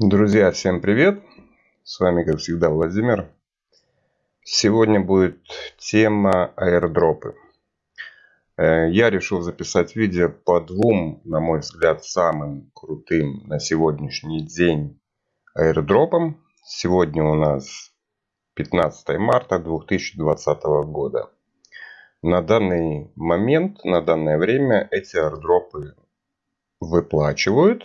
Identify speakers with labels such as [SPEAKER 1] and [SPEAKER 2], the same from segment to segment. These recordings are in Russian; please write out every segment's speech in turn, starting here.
[SPEAKER 1] Друзья, всем привет! С вами, как всегда, Владимир. Сегодня будет тема аирдропы. Э, я решил записать видео по двум, на мой взгляд, самым крутым на сегодняшний день аирдропам. Сегодня у нас 15 марта 2020 года. На данный момент, на данное время эти аирдропы выплачивают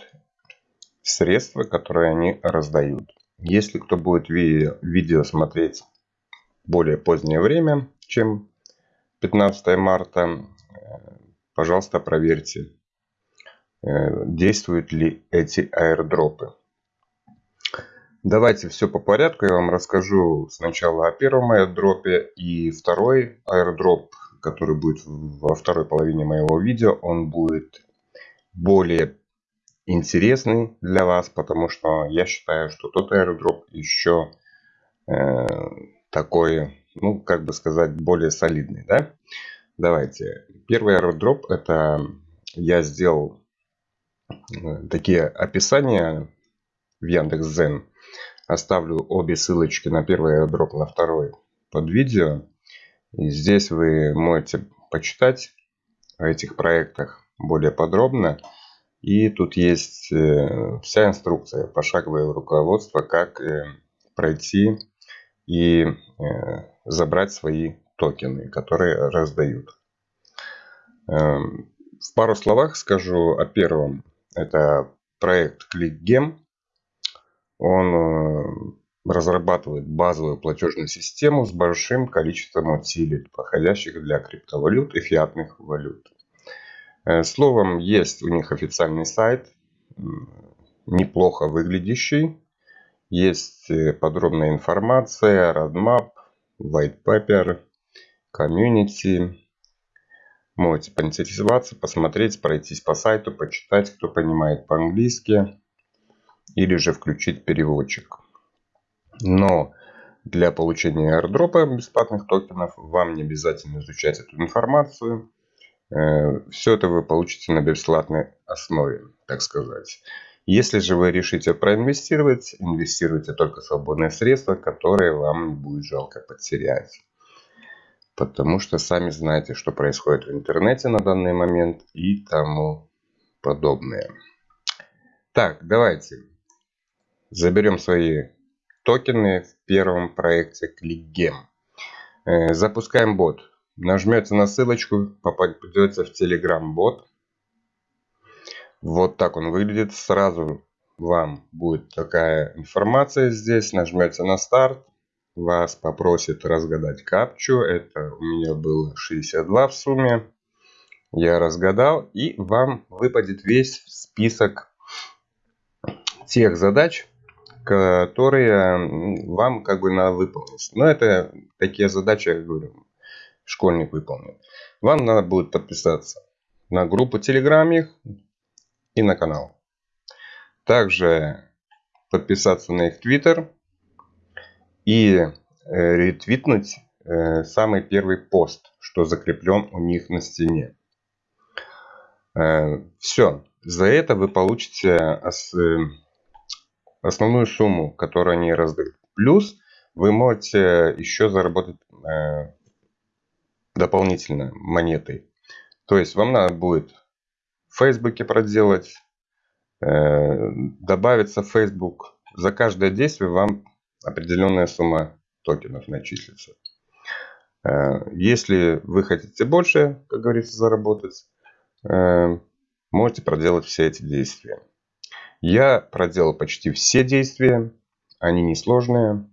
[SPEAKER 1] средства, которые они раздают. Если кто будет видео, смотреть более позднее время, чем 15 марта, э, пожалуйста, проверьте, э, действуют ли эти аирдропы. Давайте все по порядку. Я вам расскажу сначала о первом аирдропе. И второй аирдроп, который будет во второй половине моего видео, он будет более интересный для вас, потому что я считаю, что тот airdrop еще э, такой, ну, как бы сказать, более солидный, да? Давайте. Первый airdrop это я сделал э, такие описания в Яндекс.Зен. Оставлю обе ссылочки на первый airdrop, на второй под видео. И здесь вы можете почитать о этих проектах более подробно. И тут есть э, вся инструкция, пошаговое руководство, как э, пройти и э, забрать свои токены, которые раздают. Эм, в пару словах скажу о первом. Это проект ClickGem. Он разрабатывает базовую платежную систему с большим количеством утилит, подходящих для криптовалют и фиатных валют. Э, словом, есть у них официальный сайт, неплохо выглядящий. Есть э, подробная информация, roadmap, white paper, community. Можете поинтересоваться, посмотреть, пройтись по сайту, почитать, кто понимает по-английски. Или же включить переводчик. Но для получения airdropа бесплатных токенов вам не обязательно изучать эту информацию. Э, Все это вы получите на бесплатной основе, так сказать. Если же вы решите проинвестировать, инвестируйте только свободные средства, которые вам не будет жалко потерять. Потому что сами знаете, что происходит в интернете на данный момент и тому подобное. Так, давайте заберем свои токены в первом проекте ClickGame. Э, запускаем бот. Нажмете на ссылочку, попадете в Telegram бот. Вот так он выглядит. Сразу вам будет такая информация здесь. Нажмете на старт. Вас попросит разгадать капчу. Это у меня было 62 в сумме. Я разгадал. И вам выпадет весь список тех задач, которые вам как бы надо выполнить. Но это такие задачи, я говорю, школьник выполнил. Вам надо будет подписаться на группу Telegram их и на канал. Также подписаться на их Twitter и э, ретвитнуть э, самый первый пост, что закреплен у них на стене. Э, Все. За это вы получите основную сумму, которую они раздают. Плюс вы можете еще заработать дополнительно монетой. То есть вам надо будет в Фейсбуке проделать, э, добавиться в Facebook. За каждое действие вам определенная сумма токенов начислится. Э, если вы хотите больше, как говорится, заработать, э, можете проделать все эти действия. Я проделал почти все действия. Они несложные.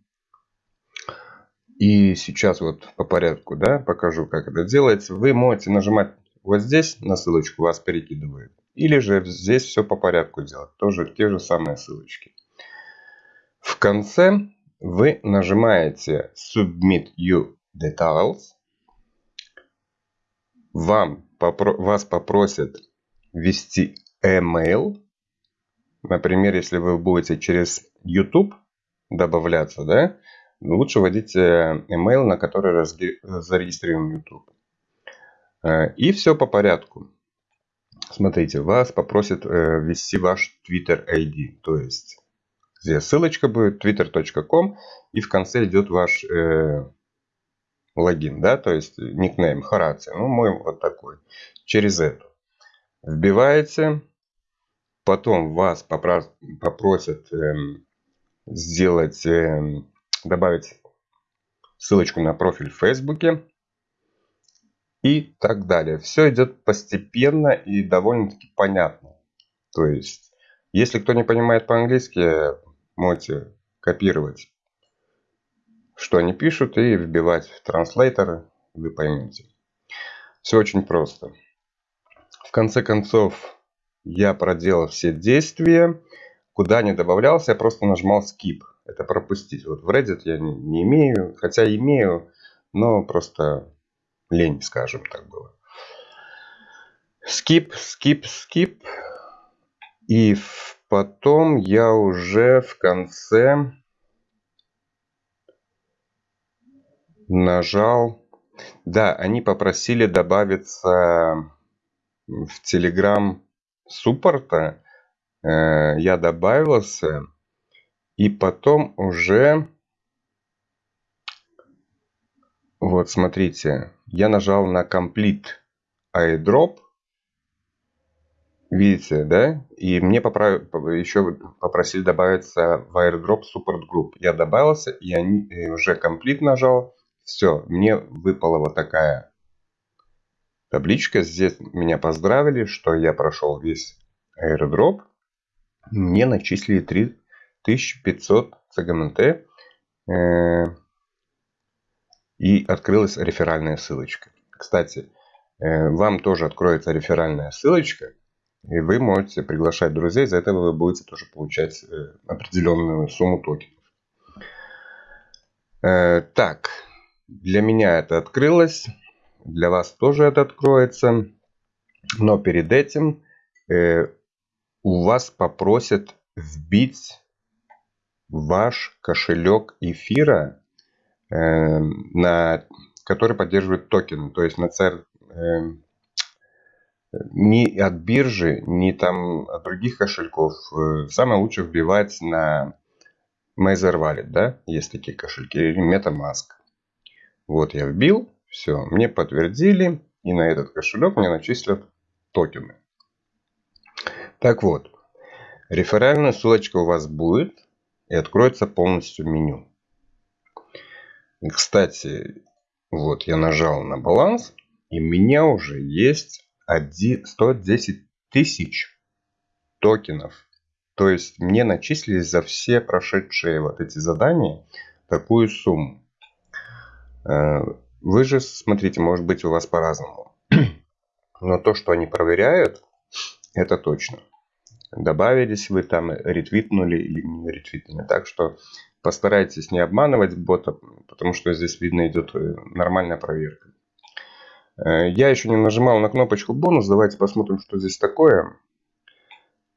[SPEAKER 1] И сейчас вот по порядку, да, покажу, как это делается. Вы можете нажимать вот здесь на ссылочку, вас перекидывает. Или же здесь все по порядку делать. Тоже те же самые ссылочки. В конце вы нажимаете Submit You Details. Вам, попро вас попросят ввести email. Например, если вы будете через YouTube добавляться, да, лучше вводить э, email, на который зарегистрирован YouTube. Э, и все по порядку. Смотрите, вас попросят э, ввести ваш Twitter ID. То есть где ссылочка будет twitter.com и в конце идет ваш э, логин, да, то есть никнейм Хорация. Ну, мой вот такой. Через эту. Вбиваете, потом вас попросят э, сделать, э, добавить ссылочку на профиль в Фейсбуке и так далее. Все идет постепенно и довольно-таки понятно. То есть, если кто не понимает по-английски, можете копировать, что они пишут, и вбивать в транслейторы, вы поймете. Все очень просто. В конце концов, я проделал все действия. Куда не добавлялся, я просто нажимал skip. Это пропустить. Вот в Reddit я не, не имею, хотя имею, но просто лень, скажем так было. Skip, skip, skip. И потом я уже в конце нажал. Да, они попросили добавиться в Telegram суппорта. Э, я добавился. И потом уже... Вот, смотрите. Я нажал на Complete airdrop. Видите, да? И мне поправ... еще попросили добавиться в airdrop support group. Я добавился, и они уже Complete нажал. Все, мне выпала вот такая табличка. Здесь меня поздравили, что я прошел весь airdrop. Мне начислили 3500 ЦГМТ. Э, и открылась реферальная ссылочка. Кстати, э, вам тоже откроется реферальная ссылочка. И вы можете приглашать друзей. За это вы будете тоже получать э, определенную сумму токенов. Так, для меня это открылось. Для вас тоже это откроется. Но перед этим у вас попросят вбить ваш кошелек эфира, э, на, который поддерживает токены. То есть на CR, э, ни от биржи, ни там от других кошельков. Э, самое лучшее вбивать на Mazer Wallet, да, есть такие кошельки, или MetaMask. Вот я вбил, все, мне подтвердили, и на этот кошелек мне начислят токены. Так вот, реферальная ссылочка у вас будет и откроется полностью меню. Кстати, вот я нажал на баланс, и у меня уже есть 110 тысяч токенов. То есть мне начислились за все прошедшие вот эти задания такую сумму. Э, вы же, смотрите, может быть у вас по-разному. Но то, что они проверяют, это точно. Добавились вы там, ретвитнули или не ретвитнули. Так что постарайтесь не обманывать бота, потому что здесь видно идет э, нормальная проверка. Э, я еще не нажимал на кнопочку бонус. Давайте посмотрим, что здесь такое.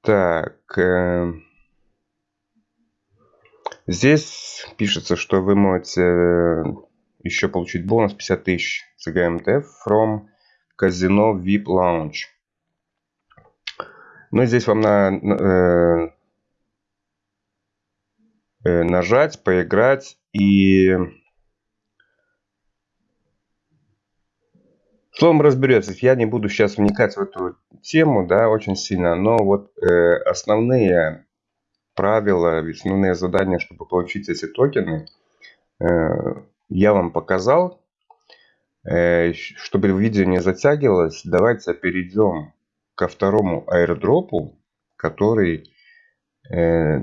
[SPEAKER 1] Так. Э, здесь пишется, что вы можете еще получить бонус 50 тысяч CGMT from Casino VIP Lounge. Но здесь вам на, э, э, нажать, поиграть и... Словом разберется. Я не буду сейчас вникать в эту тему, да, очень сильно, но вот э, основные правила, основные задания, чтобы получить эти токены, э, я вам показал. Э, чтобы видео не затягивалось, давайте перейдем ко второму аирдропу, который, э,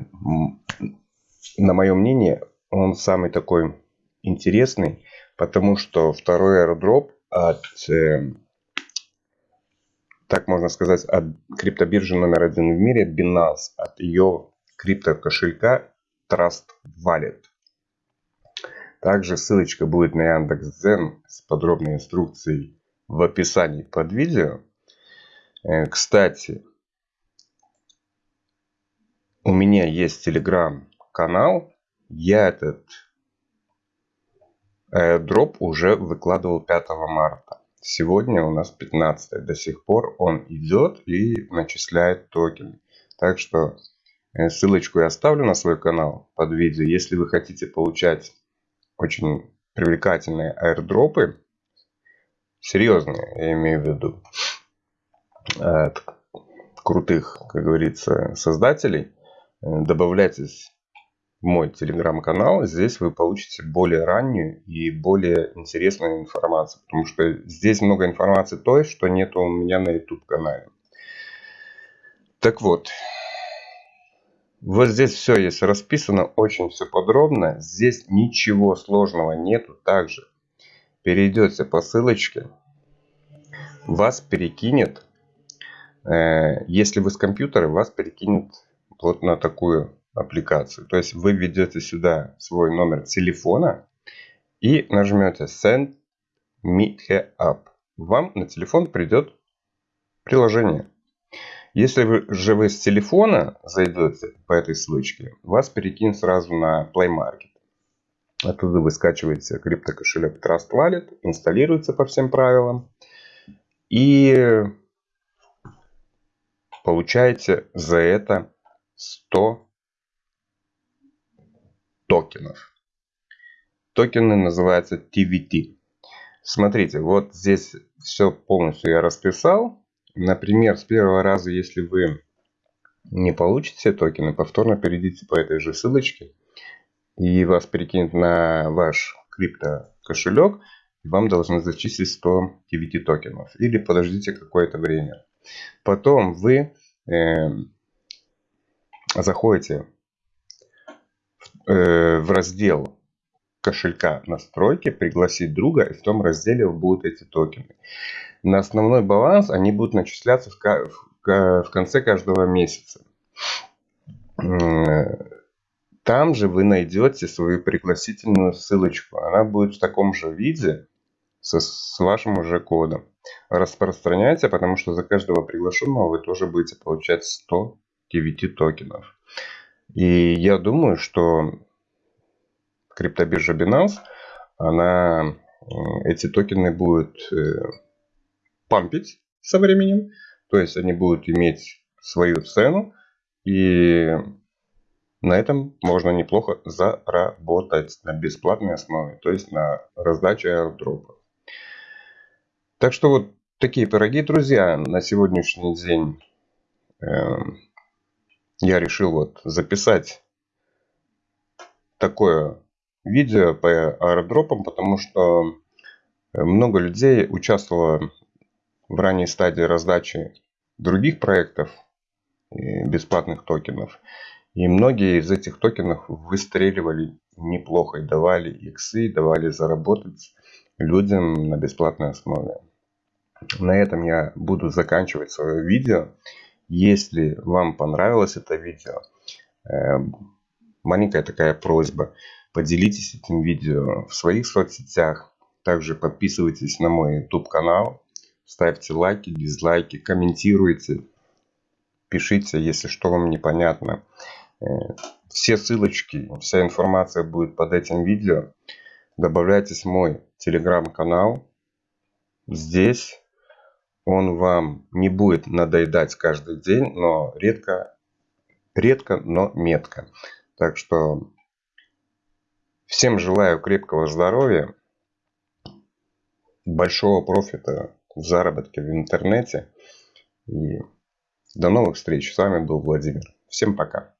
[SPEAKER 1] на мое мнение, он самый такой интересный, потому что второй аирдроп от, э, так можно сказать, от криптобиржи номер один в мире Binance, от ее криптокошелька Trust Wallet. Также ссылочка будет на Яндекс.Дзен с подробной инструкцией в описании под видео. Э, кстати, у меня есть телеграм-канал. Я этот дроп уже выкладывал 5 марта. Сегодня у нас 15. До сих пор он идет и начисляет токены. Так что Э, ссылочку я оставлю на свой канал под видео. Если вы хотите получать очень привлекательные аирдропы, серьезные, я имею в виду, крутых, как говорится, создателей, э, добавляйтесь в мой телеграм-канал. Здесь вы получите более раннюю и более интересную информацию. Потому что здесь много информации той, что нет у меня на YouTube канале. Так вот, вот здесь все есть расписано, очень все подробно. Здесь ничего сложного нету. Также перейдете по ссылочке, вас перекинет, э, если вы с компьютера, вас перекинет вот на такую аппликацию. То есть вы введете сюда свой номер телефона и нажмете Send Me Up. Вам на телефон придет приложение. Если вы же вы с телефона зайдете по этой ссылочке, вас перекинет сразу на Play Market. Оттуда вы скачиваете криптокошелек Trust Wallet, инсталируется по всем правилам. И получаете за это 100 токенов. Токены называются TVT. Смотрите, вот здесь все полностью я расписал. Например, с первого раза, если вы не получите токены, повторно перейдите по этой же ссылочке, и вас перекинет на ваш крипто кошелек, вам должны зачислить 100 TVT токенов. Или подождите какое-то время. Потом вы э, заходите в, э, в раздел кошелька настройки, пригласить друга, и в том разделе будут эти токены на основной баланс они будут начисляться в конце каждого месяца. Там же вы найдете свою пригласительную ссылочку. Она будет в таком же виде со, с вашим уже кодом. Распространяйте, потому что за каждого приглашенного вы тоже будете получать 100 TVT токенов. И я думаю, что криптобиржа Binance, она эти токены будет э, пампить со временем. То есть они будут иметь свою цену. И на этом можно неплохо заработать на бесплатной основе. То есть на раздаче аирдропа. Так что вот такие пироги, друзья. На сегодняшний день э, я решил вот записать такое видео по аирдропам, потому что много людей участвовало в ранней стадии раздачи других проектов бесплатных токенов. И многие из этих токенов выстреливали неплохо давали иксы, давали заработать людям на бесплатной основе. На этом я буду заканчивать свое видео. Если вам понравилось это видео, э, маленькая такая просьба, поделитесь этим видео в своих соцсетях. Также подписывайтесь на мой YouTube канал, Ставьте лайки, дизлайки, комментируйте. Пишите, если что вам непонятно. Э, все ссылочки, вся информация будет под этим видео. Добавляйтесь в мой телеграм-канал. Здесь он вам не будет надоедать каждый день, но редко, редко, но метко. Так что всем желаю крепкого здоровья, большого профита в заработке в интернете. И до новых встреч. С вами был Владимир. Всем пока.